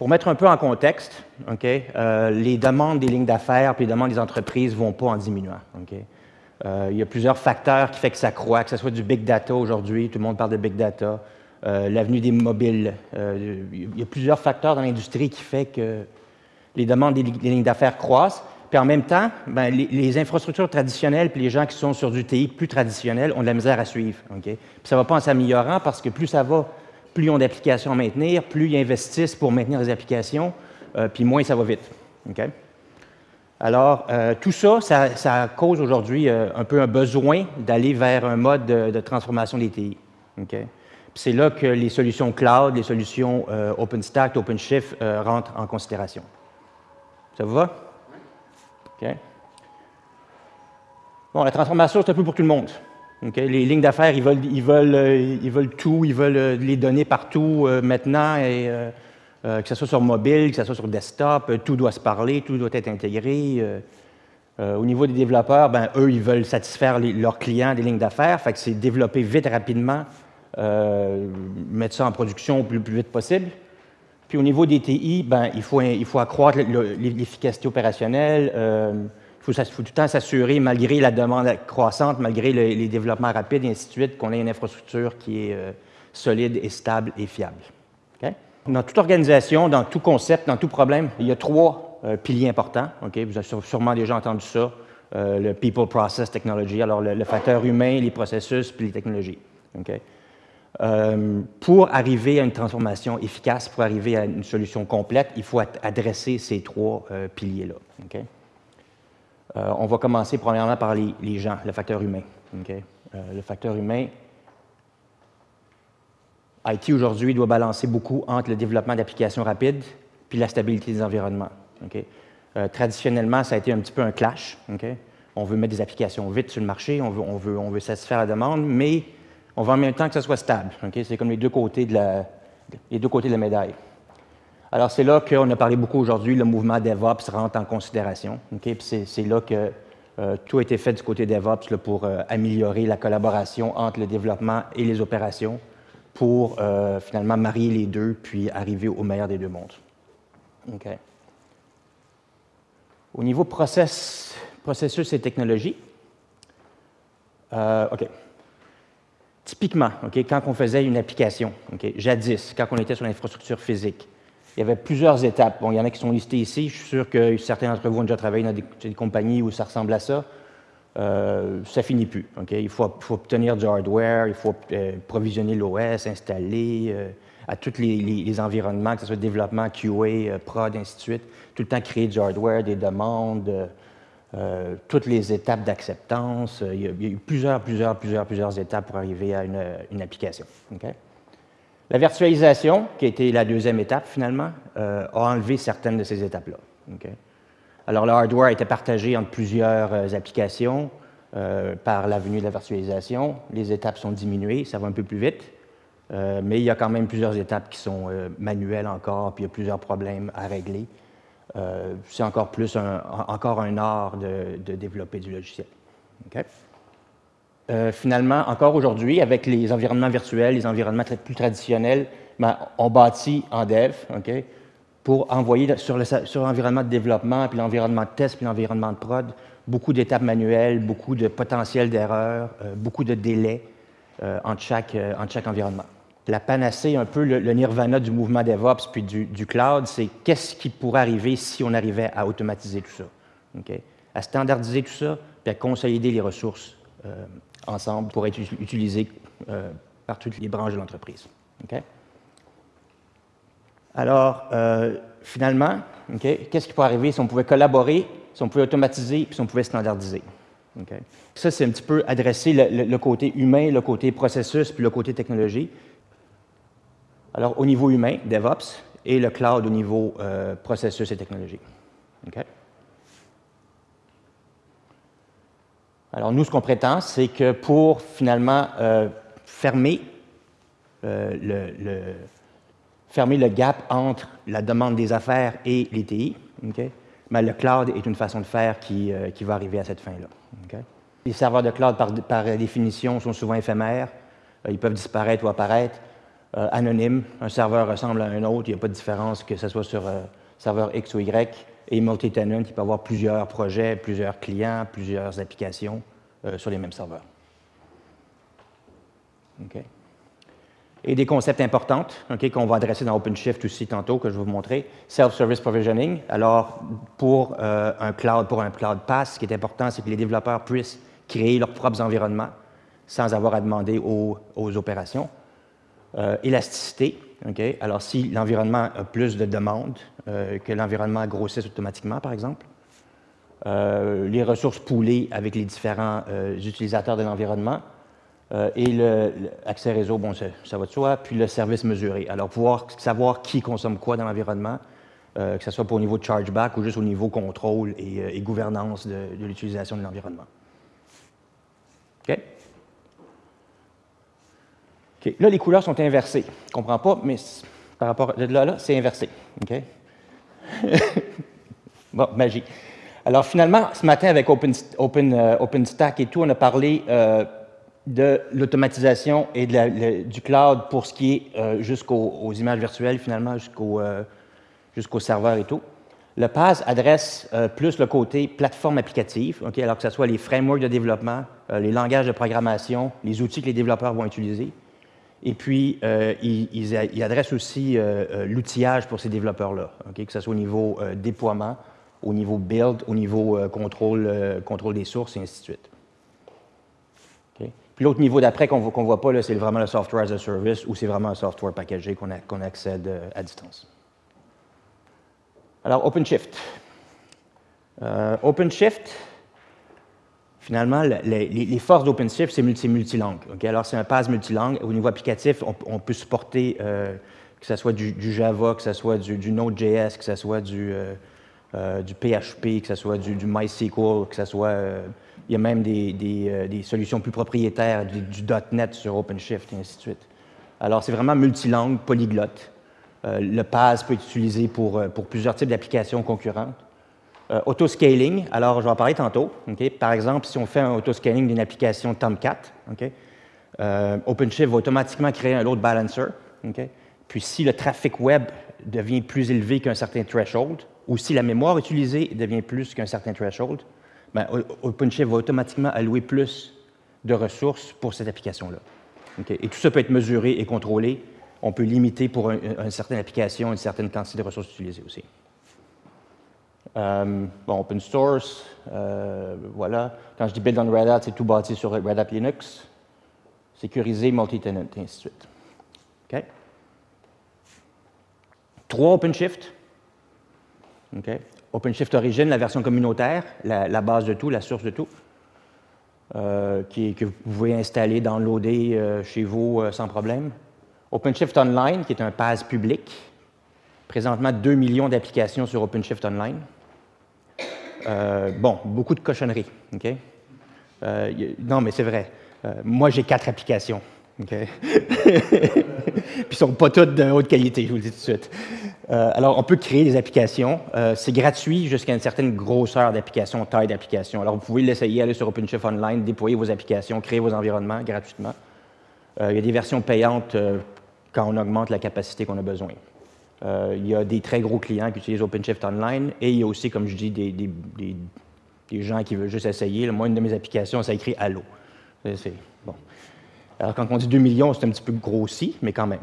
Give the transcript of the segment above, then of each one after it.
pour mettre un peu en contexte, euh, les demandes des lignes d'affaires et les demandes des entreprises ne vont pas en diminuant. Euh, il y a plusieurs facteurs qui font que ça croît, que ce soit du big data aujourd'hui, tout le monde parle de big data, l'avenue des mobiles. il y a plusieurs facteurs dans l'industrie qui font que les demandes des, lignes d'affaires croissent. Puis en même temps, ben, les, infrastructures traditionnelles puis les gens qui sont sur du TI plus traditionnel ont de la misère à suivre. ça ne va pas en s'améliorant parce que plus ça va, plus ils ont d'applications à maintenir, plus ils investissent pour maintenir les applications, euh, puis moins ça va vite. Alors, euh, tout ça, ça, cause aujourd'hui euh, un peu un besoin d'aller vers un mode de, transformation des TI. C'est là que les solutions cloud, les solutions OpenStack, OpenShift rentrent en considération. Ça vous va? Bon, la transformation, c'est un peu pour tout le monde. Les lignes d'affaires, ils veulent, euh, tout, ils veulent euh, les données partout euh, maintenant, que ce soit sur mobile, que ce soit sur desktop, tout doit se parler, tout doit être intégré. au niveau des développeurs, ben, eux, ils veulent satisfaire leurs clients des lignes d'affaires, fait que c'est développer vite, rapidement, mettre ça en production le plus, plus vite possible. Puis au niveau des TI, ben, il, faut, il faut accroître l'efficacité opérationnelle. Euh, il faut, tout le temps s'assurer, malgré la demande croissante, malgré les développements rapides et ainsi de suite, qu'on ait une infrastructure qui est euh, solide et stable et fiable. Dans toute organisation, dans tout concept, dans tout problème, il y a trois euh, piliers importants. Vous avez sûrement déjà entendu ça. le People, Process, Technology. Alors, le, facteur humain, les processus, puis les technologies. Euh, pour arriver à une transformation efficace, pour arriver à une solution complète, il faut adresser ces trois euh, piliers-là. Euh, on va commencer premièrement par les, gens, le facteur humain. le facteur humain, IT aujourd'hui doit balancer beaucoup entre le développement d'applications rapides puis la stabilité des environnements. traditionnellement, ça a été un petit peu un clash. On veut mettre des applications vite sur le marché, on veut, satisfaire la demande, mais on veut en même temps que ça soit stable. C'est comme les deux côtés de la médaille. Alors, c'est là qu'on a parlé beaucoup aujourd'hui, le mouvement DevOps rentre en considération. C'est là que euh, tout a été fait du côté DevOps pour euh, améliorer la collaboration entre le développement et les opérations pour euh, finalement marier les deux puis arriver au meilleur des deux mondes. Au niveau process, processus et technologie. Typiquement, quand on faisait une application, jadis, quand on était sur l'infrastructure physique, il y avait plusieurs étapes. Il y en a qui sont listées ici. Je suis sûr que certains d'entre vous ont déjà travaillé dans des, compagnies où ça ressemble à ça. Euh, ça finit plus. Il faut, obtenir du hardware, il faut euh, provisionner l'OS, installer euh, à tous les, environnements, que ce soit développement, QA, prod, ainsi de suite. Tout le temps créer du hardware, des demandes, euh, toutes les étapes d'acceptance. Euh, il, y a eu plusieurs, plusieurs, plusieurs, plusieurs étapes pour arriver à une, application. La virtualisation, qui a été la deuxième étape finalement, euh, a enlevé certaines de ces étapes-là. Alors, le hardware été partagé entre plusieurs applications par l'avenue de la virtualisation. Les étapes sont diminuées, ça va un peu plus vite, mais il y a quand même plusieurs étapes qui sont manuelles encore, puis il y a plusieurs problèmes à régler. Euh, c'est encore plus un art de, développer du logiciel. Euh, finalement, encore aujourd'hui, avec les environnements virtuels, les environnements plus traditionnels, ben, on bâtit en dev pour envoyer sur l'environnement de développement, puis l'environnement de test, puis l'environnement de prod, beaucoup d'étapes manuelles, beaucoup de potentiel d'erreurs, euh, beaucoup de délais entre, chaque, entre chaque environnement. La panacée, un peu le, nirvana du mouvement DevOps puis du, cloud, c'est qu'est-ce qui pourrait arriver si on arrivait à automatiser tout ça, à standardiser tout ça, puis à consolider les ressources euh, ensemble pour être utilisées euh, par toutes les branches de l'entreprise. Alors, euh, finalement, qu'est-ce qui pourrait arriver si on pouvait collaborer, si on pouvait automatiser, puis si on pouvait standardiser? Ça, c'est un petit peu adresser le, côté humain, le côté processus, puis le côté technologie. Alors, au niveau humain, DevOps, et le cloud au niveau euh, processus et technologie. Alors, nous, ce qu'on prétend, c'est que pour finalement euh, fermer, euh, le, fermer le gap entre la demande des affaires et les TI, ben, le cloud est une façon de faire qui, qui va arriver à cette fin-là. Les serveurs de cloud, par, par, définition, sont souvent éphémères. ils peuvent disparaître ou apparaître. anonyme. Un serveur ressemble à un autre, il n'y a pas de différence que ce soit sur serveur X ou Y. Et multi-tenant, il peut avoir plusieurs projets, plusieurs clients, plusieurs applications sur les mêmes serveurs. Et des concepts importants qu'on va adresser dans OpenShift aussi tantôt, que je vais vous montrer. Self-service provisioning. Alors, pour un cloud, pour un cloud pass, ce qui est important, c'est que les développeurs puissent créer leurs propres environnements sans avoir à demander aux, opérations. Euh, élasticité, alors si l'environnement a plus de demandes, euh, que l'environnement grossisse automatiquement, par exemple. Euh, les ressources poolées avec les différents utilisateurs de l'environnement. et l'accès réseau, bon, ça, va de soi, puis le service mesuré. Alors, pouvoir savoir qui consomme quoi dans l'environnement, que ce soit pour au niveau chargeback ou juste au niveau contrôle et, gouvernance de, de l'utilisation de l'environnement. OK? Là, les couleurs sont inversées. Je ne comprends pas, mais par rapport à là, là c'est inversé. Bon, magie. Alors, finalement, ce matin, avec Open, euh, OpenStack et tout, on a parlé euh, de l'automatisation et du cloud pour ce qui est euh, jusqu'aux images virtuelles, finalement, jusqu'au jusqu'au serveur et tout. Le PaaS adresse plus le côté plateforme applicative, alors que ce soit les frameworks de développement, les langages de programmation, les outils que les développeurs vont utiliser. Et puis, euh, ils, adressent aussi euh, euh, l'outillage pour ces développeurs-là, que ce soit au niveau déploiement, au niveau build, au niveau contrôle, contrôle des sources, et ainsi de suite. Puis l'autre niveau d'après qu'on ne voit pas, c'est vraiment le software as a service, ou c'est vraiment un software packagé qu'on accède à distance. Alors, OpenShift. OpenShift, Finalement, les, forces d'OpenShift, c'est multilangue. Alors, c'est un pass multilangue. Au niveau applicatif, on, peut supporter euh, que ce soit du, Java, que ce soit du, Node.js, que ce soit du, euh, euh, PHP, que ce soit du, MySQL, que ce soit... il y a même des, solutions plus propriétaires, du, .NET sur OpenShift, et ainsi de suite. Alors, c'est vraiment multilangue, polyglotte. le PaaS peut être utilisé pour plusieurs types d'applications concurrentes. Euh, autoscaling, alors je vais en parler tantôt. Par exemple, si on fait un autoscaling d'une application Tomcat, euh, OpenShift va automatiquement créer un load balancer. Puis si le trafic web devient plus élevé qu'un certain threshold, ou si la mémoire utilisée devient plus qu'un certain threshold, ben, OpenShift va automatiquement allouer plus de ressources pour cette application-là. Et tout ça peut être mesuré et contrôlé. On peut limiter pour une certaine application une certaine quantité de ressources utilisées aussi. Euh, bon, open source, euh, voilà. Quand je dis build on Red Hat, c'est tout bâti sur Red Hat Linux. Sécurisé, multi-tenant, et ainsi de suite. OK? Trois OpenShift. OK? OpenShift Origin, la version communautaire, la, base de tout, la source de tout, euh, qui, que vous pouvez installer, downloader chez vous sans problème. OpenShift Online, qui est un PaaS public. Présentement, 2 millions d'applications sur OpenShift Online. Euh, bon, beaucoup de cochonneries. Euh, non, mais c'est vrai. Euh, moi, j'ai quatre applications. OK? Puis, ne sont pas toutes de haute qualité, je vous le dis tout de suite. alors, on peut créer des applications. c'est gratuit jusqu'à une certaine grosseur d'application, taille d'application. Alors, vous pouvez l'essayer, aller sur OpenShift Online, déployer vos applications, créer vos environnements gratuitement. il y a des versions payantes quand on augmente la capacité qu'on a besoin. Euh, il y a des très gros clients qui utilisent OpenShift Online et il y a aussi, comme je dis, des, gens qui veulent juste essayer. Moi, une de mes applications, ça écrit Allo. bon. Alors, quand on dit 2 millions, c'est un petit peu grossi, mais quand même.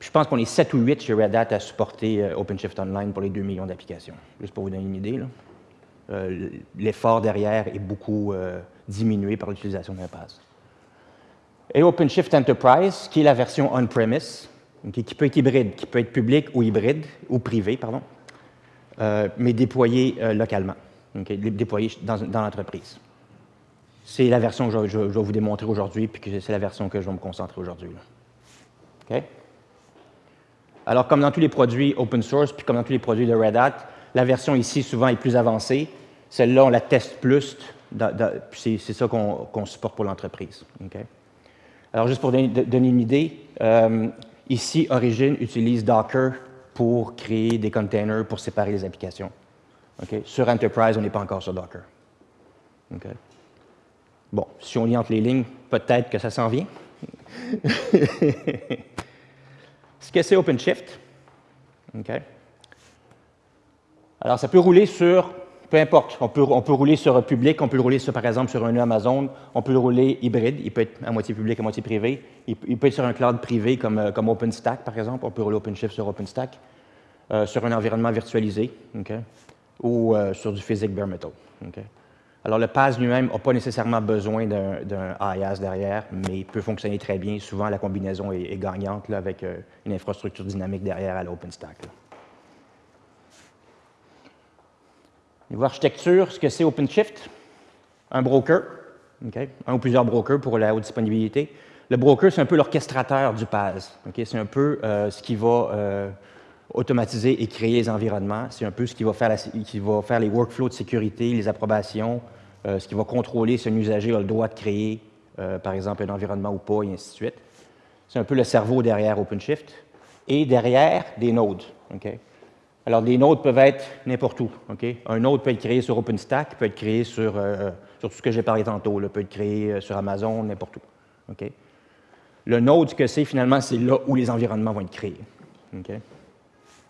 je pense qu'on est 7 ou 8 chez Red Hat à supporter euh, OpenShift Online pour les 2 millions d'applications. Juste pour vous donner une idée. Euh, l'effort derrière est beaucoup diminué par l'utilisation d'un pass. Et OpenShift Enterprise, qui est la version on-premise, qui peut être hybride, qui peut être public ou hybride, ou privé, pardon, euh, mais déployé euh, localement, déployé dans, l'entreprise. C'est la version que je, vais vous démontrer aujourd'hui, puis c'est la version que je vais me concentrer aujourd'hui. Alors, comme dans tous les produits open source, puis comme dans tous les produits de Red Hat, la version ici, souvent, est plus avancée. Celle-là, on la teste plus, c'est ça qu'on supporte pour l'entreprise. Alors, juste pour donner, une idée, euh, Ici, Origin utilise Docker pour créer des containers pour séparer les applications. Sur Enterprise, on n'est pas encore sur Docker. Bon, si on lit entre les lignes, peut-être que ça s'en vient. Ce que c'est OpenShift? Alors, ça peut rouler sur, peu importe, on peut, on peut rouler sur un public, on peut le rouler sur, par exemple sur un Amazon, on peut le rouler hybride, il peut être à moitié public, à moitié privé, il, peut être sur un cloud privé comme, euh, comme OpenStack, par exemple, on peut rouler OpenShift sur OpenStack, euh, sur un environnement virtualisé, ou euh, sur du physique bare metal. Alors, le PAS lui-même n'a pas nécessairement besoin d'un IaaS derrière, mais il peut fonctionner très bien. Souvent, la combinaison est, gagnante là, avec une infrastructure dynamique derrière à l'OpenStack. Niveau architecture, ce que c'est OpenShift, un broker, un ou plusieurs brokers pour la haute disponibilité. Le broker, c'est un peu l'orchestrateur du PaaS. C'est un peu euh, ce qui va euh, automatiser et créer les environnements. C'est un peu ce qui va, faire les workflows de sécurité, les approbations, euh, ce qui va contrôler si un usager a le droit de créer, par exemple, un environnement ou pas, et ainsi de suite. C'est un peu le cerveau derrière OpenShift. Et derrière, des nodes. Alors, des nodes peuvent être n'importe où. Un node peut être créé sur OpenStack, peut être créé sur, euh, tout ce que j'ai parlé tantôt, peut être créé euh, sur Amazon, n'importe où. Le node, ce que c'est finalement, c'est là où les environnements vont être créés.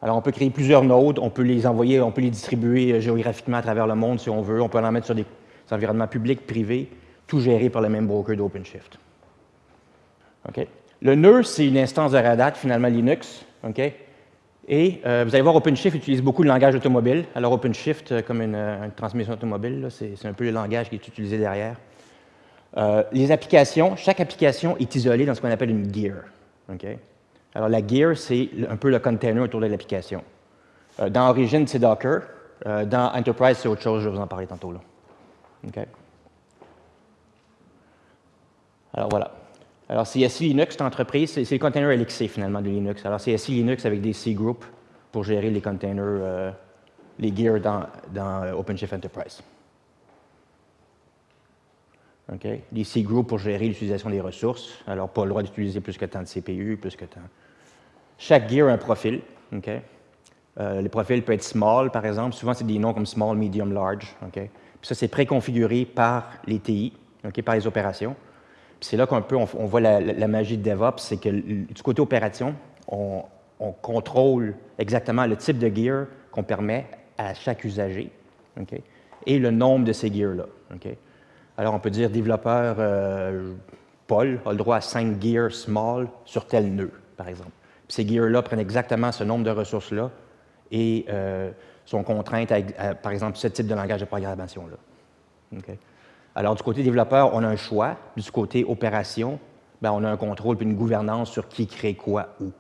Alors, on peut créer plusieurs nodes, on peut les envoyer, on peut les distribuer euh, géographiquement à travers le monde si on veut, on peut en mettre sur des, environnements publics, privés, tout géré par le même broker d'OpenShift. Le nœud, c'est une instance de Red finalement Linux. Et euh, vous allez voir, OpenShift utilise beaucoup de langage automobile. Alors, OpenShift, euh, comme euh, une, transmission automobile, c'est un peu le langage qui est utilisé derrière. les applications, chaque application est isolée dans ce qu'on appelle une gear. Alors, la gear, c'est un peu le container autour de l'application. dans Origin, c'est Docker. dans Enterprise, c'est autre chose, je vais vous en parler tantôt. Là. Alors, voilà. Alors, CSI Linux, c'est entreprise, c'est le container LXC finalement de Linux. Alors, CSI Linux avec des C-groups pour gérer les containers, euh, les gears dans, euh, OpenShift Enterprise. OK? Les C-groups pour gérer l'utilisation des ressources. Alors, pas le droit d'utiliser plus que tant de CPU, plus que tant. Chaque gear a un profil. OK? Euh, le profil peut être small, par exemple. Souvent, c'est des noms comme small, medium, large. OK? Puis ça, c'est préconfiguré par les TI, OK, par les opérations c'est là qu'on peut, on, voit la, magie de DevOps, c'est que du côté opération, on, contrôle exactement le type de gear qu'on permet à chaque usager et le nombre de ces gears-là. Alors, on peut dire développeur euh, Paul a le droit à 5 gears small sur tel nœud, par exemple. ces gears-là prennent exactement ce nombre de ressources-là et euh, sont contraintes à, par exemple, ce type de langage de programmation-là. Alors, du côté développeur, on a un choix. Du côté opération, ben, on a un contrôle et une gouvernance sur qui crée quoi où.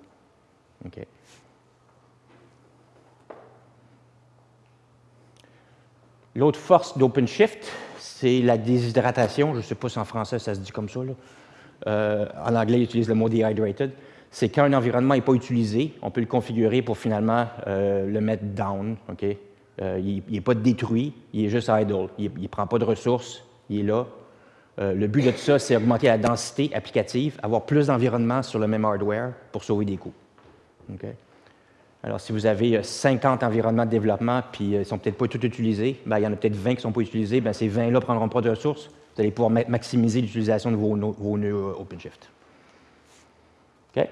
L'autre force d'OpenShift, c'est la déshydratation. Je ne sais pas si en français ça se dit comme ça. Euh, en anglais, ils utilisent le mot dehydrated. C'est quand un environnement n'est pas utilisé, on peut le configurer pour finalement euh, le mettre down. Euh, il n'est pas détruit, il est juste idle. Il ne prend pas de ressources, il est là. Euh, le but de tout ça, c'est augmenter la densité applicative, avoir plus d'environnement sur le même hardware pour sauver des coûts. Alors, si vous avez 50 euh, environnements de développement, puis euh, ils ne sont peut-être pas tous utilisés, ben, il y en a peut-être 20 qui ne sont pas utilisés, ben, ces 20-là ne prendront pas de ressources. Vous allez pouvoir maximiser l'utilisation de vos, vos nœuds OpenShift. OK?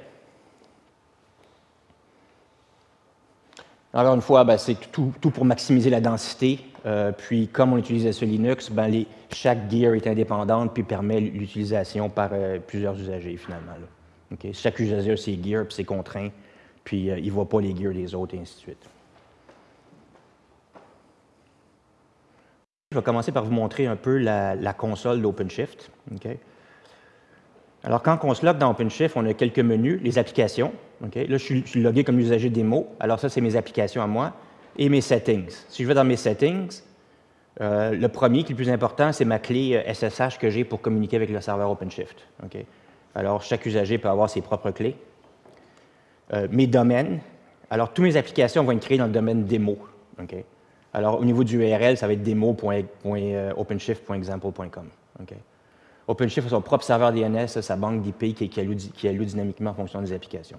Alors, une fois, ben, c'est tout, pour maximiser la densité. Euh, puis, comme on utilise ce Linux, ben, chaque gear est indépendante puis permet l'utilisation par euh, plusieurs usagers, finalement. Chaque usager a ses gears puis ses contraints, puis euh, il ne voit pas les gears des autres, et ainsi de suite. Je vais commencer par vous montrer un peu la, console d'OpenShift. Alors, quand on se log dans OpenShift, on a quelques menus, les applications. Là, je suis, logué comme usager démo. Alors, ça, c'est mes applications à moi et mes settings. Si je vais dans mes settings, euh, le premier, qui est le plus important, c'est ma clé SSH euh, que j'ai pour communiquer avec le serveur OpenShift. Alors, chaque usager peut avoir ses propres clés. Euh, mes domaines. Alors, toutes mes applications vont être créées dans le domaine démo. Alors, au niveau du URL, ça va être demo.openshift.example.com. OpenShift a son propre serveur DNS, sa banque d'IP qui, qui, dynamiquement en fonction des applications.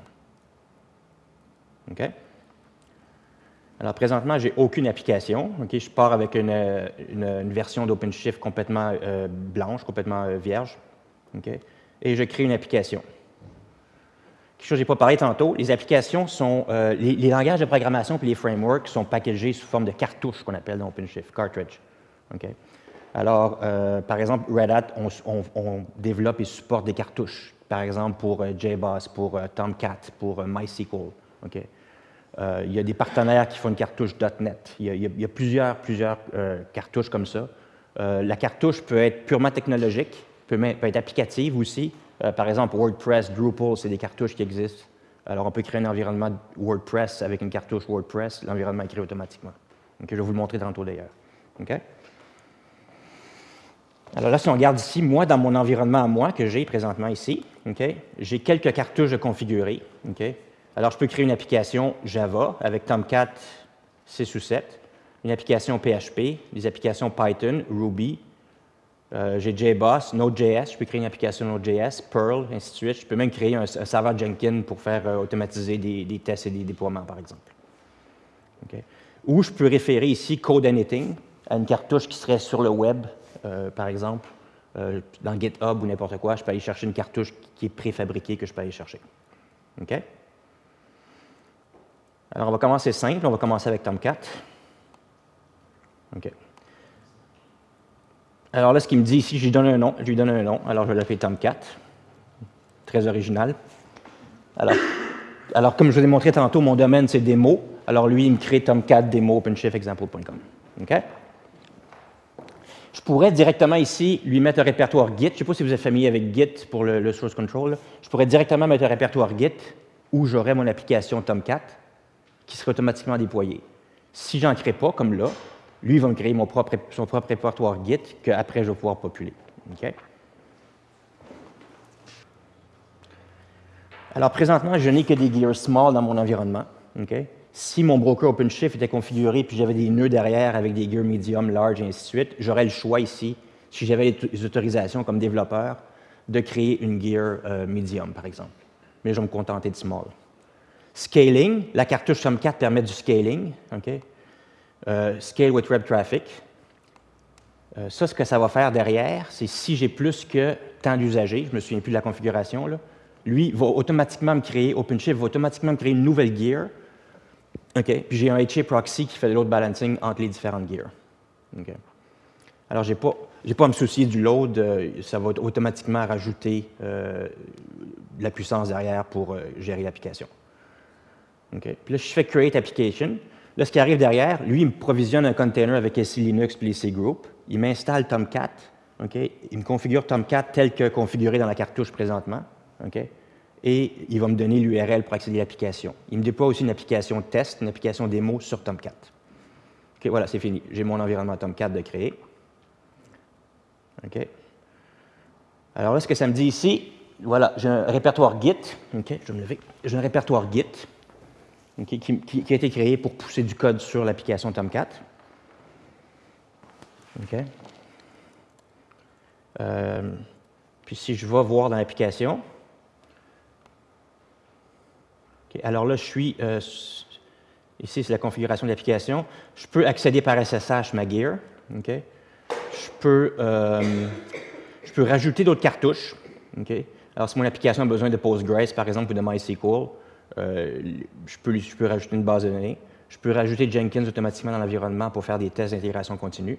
OK? Alors, présentement, je n'ai aucune application. Je pars avec une, version d'OpenShift complètement euh, blanche, complètement euh, vierge. Ok, Et je crée une application quelque chose que je n'ai pas parlé tantôt, les applications sont, euh, les, langages de programmation et les frameworks sont packagés sous forme de cartouches qu'on appelle dans OpenShift, cartridge. Alors, euh, par exemple, Red Hat, on, développe et supporte des cartouches, par exemple pour euh, JBoss, pour Tomcat, pour MySQL. il y a des partenaires qui font une cartouche .NET. Il y a, plusieurs, plusieurs cartouches comme ça. la cartouche peut être purement technologique, peut, être applicative aussi, euh, par exemple, WordPress, Drupal, c'est des cartouches qui existent. Alors, on peut créer un environnement WordPress avec une cartouche WordPress, l'environnement est créé automatiquement. je vais vous le montrer tantôt d'ailleurs. Alors là, si on regarde ici, moi, dans mon environnement à moi que j'ai présentement ici, j'ai quelques cartouches de configurer. Alors, je peux créer une application Java avec Tomcat 6 ou 7, une application PHP, des applications Python, Ruby, euh, j'ai JBoss, Node.js, je peux créer une application Node.js, Perl, ainsi de suite. Je peux même créer un, serveur Jenkins pour faire euh, automatiser des, tests et des déploiements, par exemple. Ou je peux référer ici Code Anything à une cartouche qui serait sur le web, par exemple, dans GitHub ou n'importe quoi. Je peux aller chercher une cartouche qui est préfabriquée que je peux aller chercher. Alors, on va commencer simple. On va commencer avec Tomcat. OK. Alors là, ce qu'il me dit ici, je lui donne un nom, je lui donne un nom, alors je vais l'appeler Tomcat. Très original. Alors, alors, comme je vous ai montré tantôt, mon domaine, c'est démo. Alors lui, il me crée Tomcat démo OpenShiftExample.com. OK? Je pourrais directement ici lui mettre un répertoire Git. Je ne sais pas si vous êtes familier avec Git pour le, source control. Je pourrais directement mettre un répertoire Git où j'aurais mon application Tomcat qui serait automatiquement déployée. Si je n'en crée pas, comme là, lui, va me créer son propre répertoire Git qu'après, je vais pouvoir populer. Alors, présentement, je n'ai que des gears small dans mon environnement. Si mon broker OpenShift était configuré puis j'avais des nœuds derrière avec des gears medium, large, et ainsi de suite, j'aurais le choix ici, si j'avais les autorisations comme développeur, de créer une gear euh, medium, par exemple. Mais je vais me contenter de small. Scaling, la cartouche Tomcat permet du scaling. Euh, scale with Web Traffic. Euh, ça, ce que ça va faire derrière, c'est si j'ai plus que tant d'usagers, je ne me souviens plus de la configuration, lui va automatiquement me créer, OpenShift va automatiquement me créer une nouvelle gear. OK? Puis j'ai un HA proxy qui fait le load balancing entre les différentes gears. OK? Alors, je n'ai pas, pas à me soucier du load, euh, ça va automatiquement rajouter de la puissance derrière pour gérer l'application. OK? Puis là, je fais Create Application. Là, ce qui arrive derrière, lui, il me provisionne un container avec SC Linux et C Group. Il m'installe Tomcat. Il me configure Tomcat tel que configuré dans la cartouche présentement. Et il va me donner l'URL pour accéder à l'application. Il me déploie aussi une application test, une application démo sur Tomcat. OK, voilà, c'est fini. J'ai mon environnement Tomcat de créer. OK. Alors là, ce que ça me dit ici, voilà, j'ai un répertoire Git. OK, je vais me lever. J'ai un répertoire Git qui, a été créé pour pousser du code sur l'application Tomcat. Euh, puis si je vais voir dans l'application, alors là, je suis, euh, ici c'est la configuration de l'application, je peux accéder par SSH ma gear, je, peux, euh, je peux rajouter d'autres cartouches. Alors si mon application a besoin de Postgres, par exemple, ou de MySQL, euh, je, peux, je peux rajouter une base de données. Je peux rajouter Jenkins automatiquement dans l'environnement pour faire des tests d'intégration continue.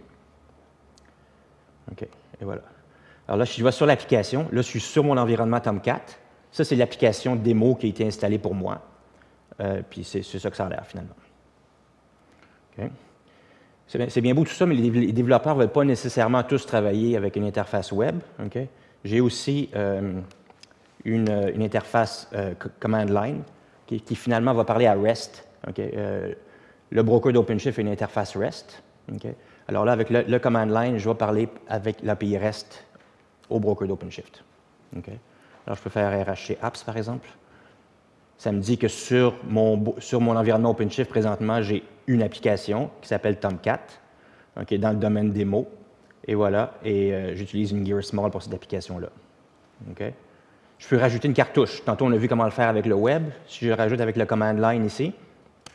OK, et voilà. Alors là, je vais sur l'application, là, je suis sur mon environnement Tomcat. Ça, c'est l'application démo qui a été installée pour moi. Euh, puis c'est ça que ça a l'air, finalement. C'est bien, beau tout ça, mais les, développeurs ne veulent pas nécessairement tous travailler avec une interface web. J'ai aussi euh, une, interface command line qui, finalement va parler à REST. Euh, le broker d'OpenShift a une interface REST. Alors là, avec le, command line, je vais parler avec l'API REST au broker d'OpenShift. Alors, je peux faire RHC Apps, par exemple. Ça me dit que sur mon, sur mon environnement OpenShift, présentement, j'ai une application qui s'appelle Tomcat, dans le domaine démo. Et voilà, et euh, j'utilise une Gear Small pour cette application-là. Je peux rajouter une cartouche. Tantôt, on a vu comment le faire avec le web. Si je rajoute avec le command line ici,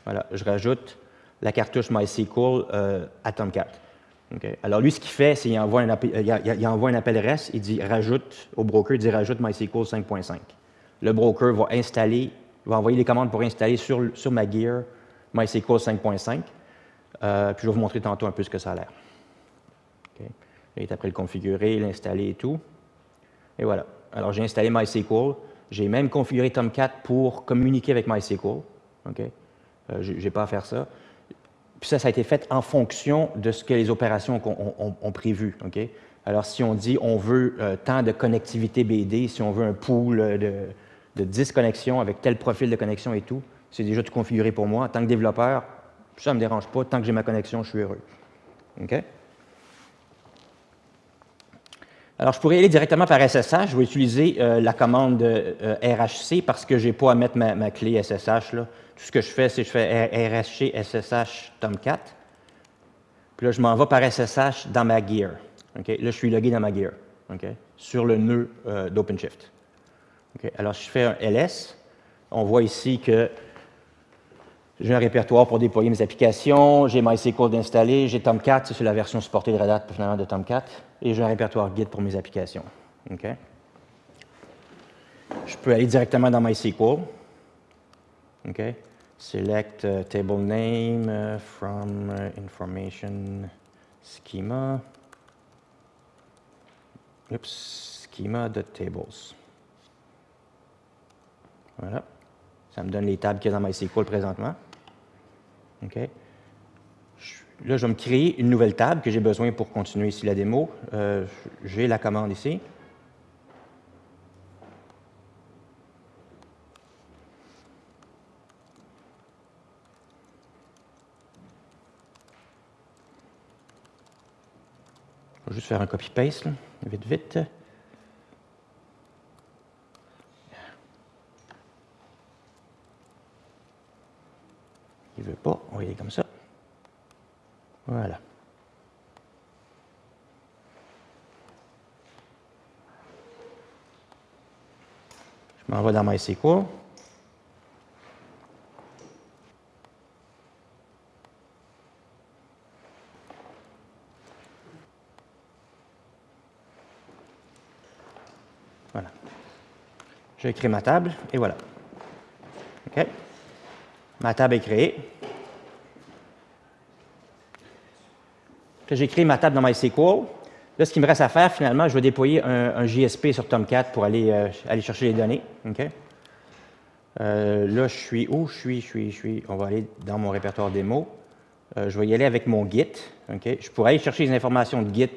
voilà, je rajoute la cartouche MySQL euh, à Tomcat. Alors, lui, ce qu'il fait, c'est qu'il envoie, un appel, REST, il dit rajoute au broker, il dit rajoute MySQL 5.5. le broker va installer, va envoyer les commandes pour installer sur, sur ma gear MySQL 5.5. Euh, puis je vais vous montrer tantôt un peu ce que ça a l'air. Il est après le configurer, l'installer et tout. Et voilà. Alors j'ai installé MySQL. J'ai même configuré Tomcat pour communiquer avec MySQL. Okay? Euh, je n'ai pas à faire ça. Puis ça, ça a été fait en fonction de ce que les opérations ont, prévu. Alors, si on dit on veut euh, tant de connectivité BD, si on veut un pool de, de 10 connexions avec tel profil de connexion et tout, c'est déjà tout configuré pour moi. En tant que développeur, ça ne me dérange pas. Tant que j'ai ma connexion, je suis heureux. OK? Alors, je pourrais aller directement par SSH. Je vais utiliser euh, la commande euh, RHC parce que je n'ai pas à mettre ma, clé SSH. Tout ce que je fais, c'est que je fais RHC SSH Tomcat. Puis là, je m'en vais par SSH dans ma gear. Là, je suis logué dans ma gear sur le nœud euh, d'OpenShift. Alors, je fais un LS. On voit ici que j'ai un répertoire pour déployer mes applications, j'ai MySQL d'installer, j'ai Tomcat, c'est la version supportée de Red Hat finalement de Tomcat, et j'ai un répertoire Git pour mes applications. Je peux aller directement dans MySQL. Select uh, table name uh, from uh, information schema. Oops, schema.tables. Voilà. Ça me donne les tables qu'il y a dans MySQL présentement. OK? Là, je vais me créer une nouvelle table que j'ai besoin pour continuer ici la démo. Euh, j'ai la commande ici. Je vais juste faire un copy-paste, vite, vite. Il ne veut pas, on va y aller comme ça. Voilà. Je m'en vais dans MySQL. Voilà. J'ai créé ma table et voilà. OK. Ma table est créée. J'ai créé ma table dans MySQL. Là, ce qui me reste à faire, finalement, je vais déployer un, JSP sur Tomcat pour aller, euh, aller chercher les données. Euh, là, je suis où? Je suis, je suis, je suis. On va aller dans mon répertoire démo. Euh, je vais y aller avec mon Git. Je pourrais aller chercher les informations de Git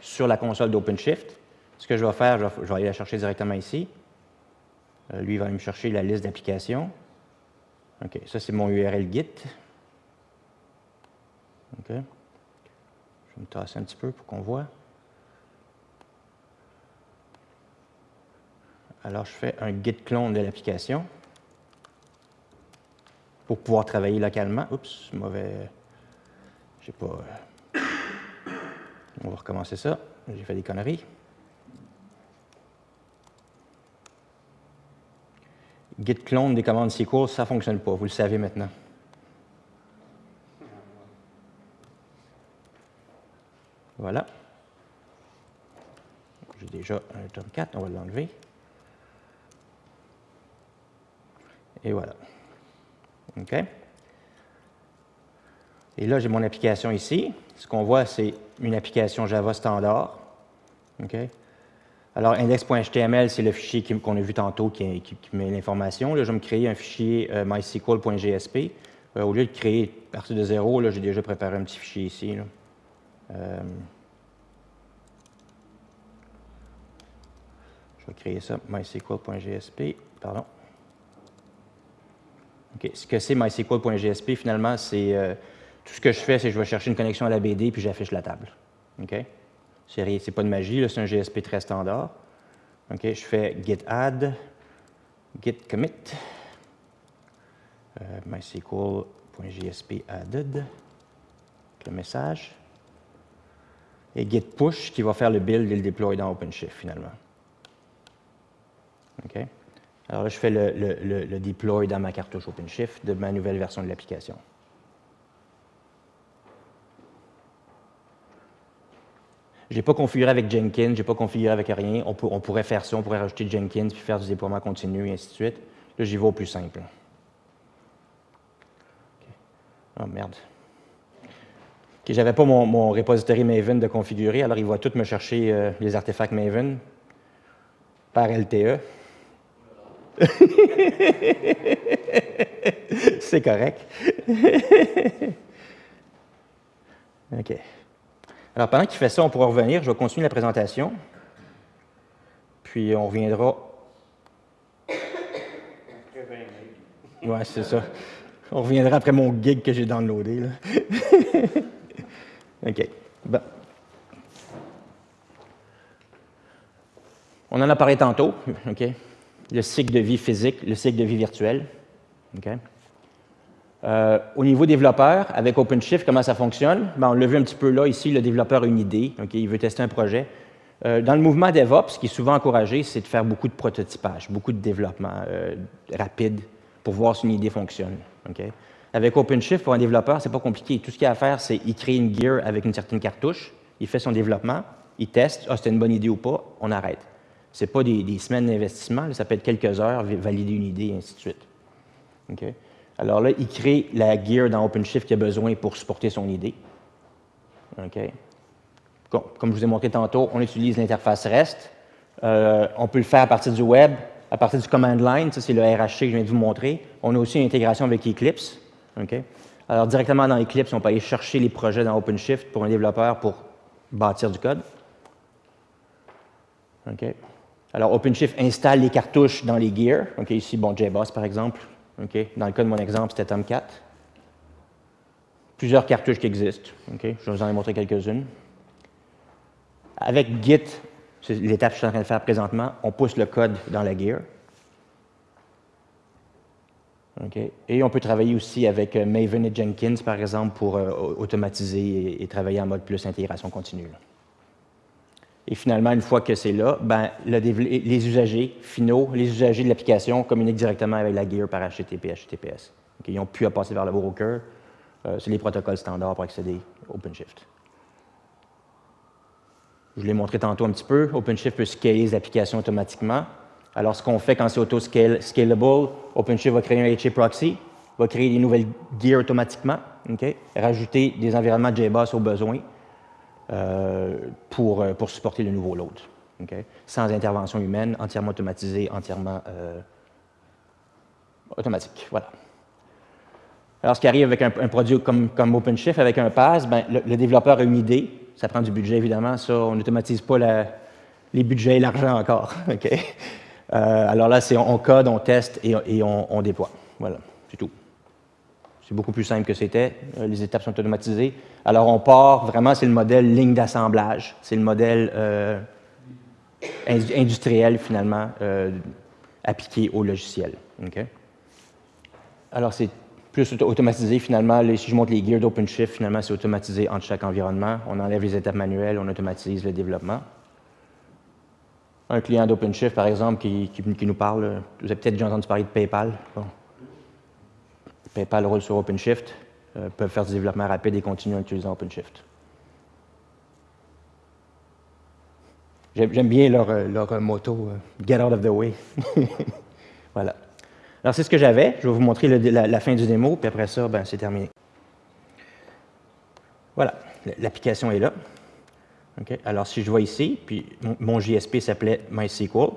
sur la console d'OpenShift. Ce que je vais faire, je vais, aller la chercher directement ici. lui, va me chercher la liste d'applications. OK, ça, c'est mon URL Git. OK? Je me tasser un petit peu pour qu'on voit. Alors, je fais un git clone de l'application pour pouvoir travailler localement. Oups, mauvais. J'ai pas. Euh, on va recommencer ça. J'ai fait des conneries. Git clone des commandes SQL, ça ne fonctionne pas, vous le savez maintenant. Voilà. J'ai déjà un tome 4, on va l'enlever. Et voilà. OK? Et là, j'ai mon application ici. Ce qu'on voit, c'est une application Java standard. OK? Alors, index.html, c'est le fichier qu'on a vu tantôt qui, met l'information. Là, je vais me créer un fichier euh, mysql.gsp. Euh, au lieu de créer à partir de zéro, j'ai déjà préparé un petit fichier ici. Euh, je vais créer ça, mysql.gsp. Pardon. Ce que c'est mysql.gsp, finalement, c'est tout ce que je fais, c'est que je vais chercher une connexion à la BD puis j'affiche la table. OK? C'est pas de magie, c'est un GSP très standard. OK, je fais git add, git commit, euh, mysql.gsp added, le message, et git push qui va faire le build et le deploy dans OpenShift finalement. OK? Alors là, je fais le, le, le deploy dans ma cartouche OpenShift de ma nouvelle version de l'application. Je n'ai pas configuré avec Jenkins, je n'ai pas configuré avec rien. On, pourrait faire ça, on pourrait rajouter Jenkins puis faire du déploiement continu et ainsi de suite. Là, j'y vais au plus simple. Oh merde. Je j'avais pas mon, mon, repository Maven de configurer, alors il va tout me chercher euh, les artefacts Maven par LTE. C'est correct. OK. Alors, pendant qu'il fait ça, on pourra revenir. Je vais continuer la présentation. Puis, on reviendra. Ouais, c'est ça. On reviendra après mon gig que j'ai downloadé. Là. OK. On en a parlé tantôt. OK le cycle de vie physique, le cycle de vie virtuel. Euh, au niveau développeur, avec OpenShift, comment ça fonctionne? Ben, on l'a vu un petit peu là, ici, le développeur a une idée, il veut tester un projet. Euh, dans le mouvement DevOps, ce qui est souvent encouragé, c'est de faire beaucoup de prototypage, beaucoup de développement euh, rapide pour voir si une idée fonctionne. Avec OpenShift, pour un développeur, c'est pas compliqué. Tout ce qu'il a à faire, c'est qu'il crée une gear avec une certaine cartouche, il fait son développement, il teste, ah, c'était une bonne idée ou pas, on arrête. Ce n'est pas des, semaines d'investissement, ça peut être quelques heures, valider une idée, et ainsi de suite. Alors là, il crée la gear dans OpenShift qu'il a besoin pour supporter son idée. Comme je vous ai montré tantôt, on utilise l'interface REST. Euh, on peut le faire à partir du web, à partir du command line, ça c'est le RHC que je viens de vous montrer. On a aussi une intégration avec Eclipse. Alors directement dans Eclipse, on peut aller chercher les projets dans OpenShift pour un développeur pour bâtir du code. Alors, OpenShift installe les cartouches dans les gears. ici, bon, JBoss, par exemple. Dans le cas de mon exemple, c'était Tomcat. Plusieurs cartouches qui existent. Je vous en ai montré quelques-unes. Avec Git, c'est l'étape que je suis en train de faire présentement, on pousse le code dans la gear. Et on peut travailler aussi avec euh, Maven et Jenkins, par exemple, pour euh, automatiser et, travailler en mode plus intégration continue. Et finalement, une fois que c'est là, ben, les usagers finaux, les usagers de l'application communiquent directement avec la gear par HTTP, HTTPS. ils n'ont plus à passer vers le broker. Euh, c'est les protocoles standards pour accéder à OpenShift. Je l'ai montré tantôt un petit peu. OpenShift peut scaler les applications automatiquement. Alors, ce qu'on fait quand c'est auto-scalable, OpenShift va créer un HA proxy, va créer des nouvelles gears automatiquement, rajouter des environnements JBoss au besoin, euh, pour, euh, pour supporter le nouveau load. Sans intervention humaine, entièrement automatisé, entièrement euh, automatique. Voilà. Alors, ce qui arrive avec un, produit comme, comme, OpenShift, avec un pass, ben, le, développeur a une idée. Ça prend du budget, évidemment. Ça, on n'automatise pas les budgets et l'argent encore. alors là, c'est on, code, on teste et, on, déploie. Voilà, c'est tout. C'est beaucoup plus simple que c'était. Les étapes sont automatisées. Alors, on part, vraiment, c'est le modèle ligne d'assemblage. C'est le modèle euh, industriel, finalement, euh, appliqué au logiciel. Alors, c'est plus automatisé, finalement. si je montre les gears d'OpenShift, finalement, c'est automatisé entre chaque environnement. On enlève les étapes manuelles, on automatise le développement. Un client d'OpenShift, par exemple, qui, nous parle, vous avez peut-être déjà entendu parler de PayPal. PayPal roule sur OpenShift. Euh, peuvent faire du développement rapide et continuer en utilisant OpenShift. J'aime bien leur, euh, leur, euh, Get out of the way. voilà. Alors, c'est ce que j'avais. Je vais vous montrer la, fin du démo, puis après ça, ben, c'est terminé. Voilà, l'application est là. Alors, si je vois ici, puis mon, JSP s'appelait MySQL.jsp.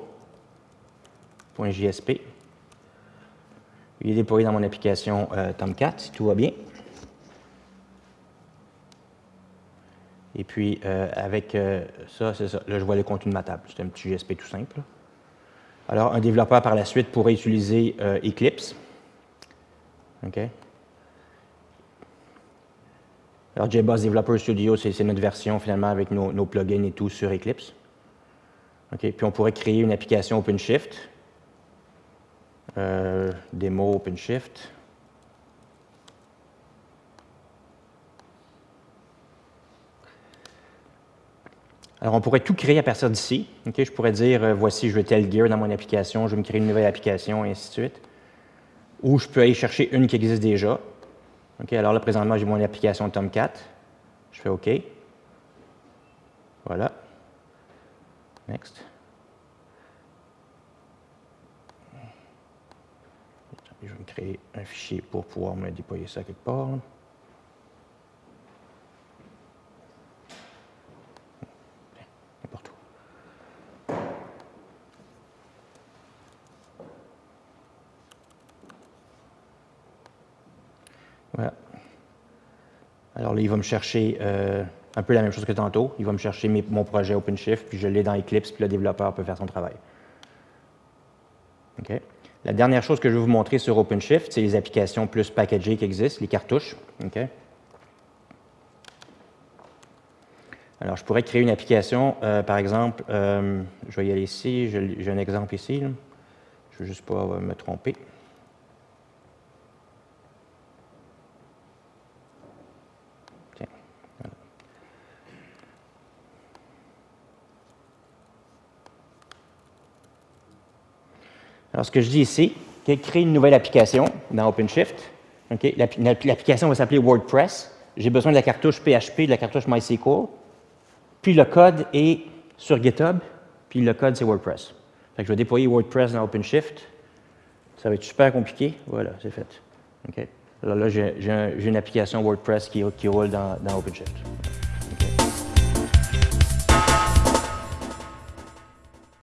Il est déployé dans mon application Tomcat, si tout va bien. Et puis, euh, avec euh, ça, c'est ça. Là, je vois le contenu de ma table. C'est un petit GSP tout simple. Alors, un développeur, par la suite, pourrait utiliser euh, Eclipse. OK? Alors, JBoss Developer Studio, c'est notre version, finalement, avec nos, plugins et tout sur Eclipse. Puis, on pourrait créer une application OpenShift. démo OpenShift. Alors, on pourrait tout créer à partir d'ici. Je pourrais dire, euh, voici, je veux tel gear dans mon application, je vais me créer une nouvelle application, et ainsi de suite. Ou je peux aller chercher une qui existe déjà. Alors là, présentement, j'ai mon application Tomcat. Je fais OK. Voilà. Next. Je vais me créer un fichier pour pouvoir me déployer ça quelque part. Il va me chercher euh, un peu la même chose que tantôt. Il va me chercher mon projet OpenShift, puis je l'ai dans Eclipse, puis le développeur peut faire son travail. La dernière chose que je vais vous montrer sur OpenShift, c'est les applications plus packagées qui existent, les cartouches. Alors, je pourrais créer une application, euh, par exemple, euh, je vais y aller ici, j'ai un exemple ici. Je ne veux juste pas me tromper. Alors, ce que je dis ici, c'est créer une nouvelle application dans OpenShift. L'application va s'appeler WordPress. J'ai besoin de la cartouche PHP, de la cartouche MySQL. Puis le code est sur GitHub, puis le code, c'est WordPress. je vais déployer WordPress dans OpenShift. Ça va être super compliqué. Voilà, c'est fait. Là, j'ai une application WordPress qui, roule dans OpenShift.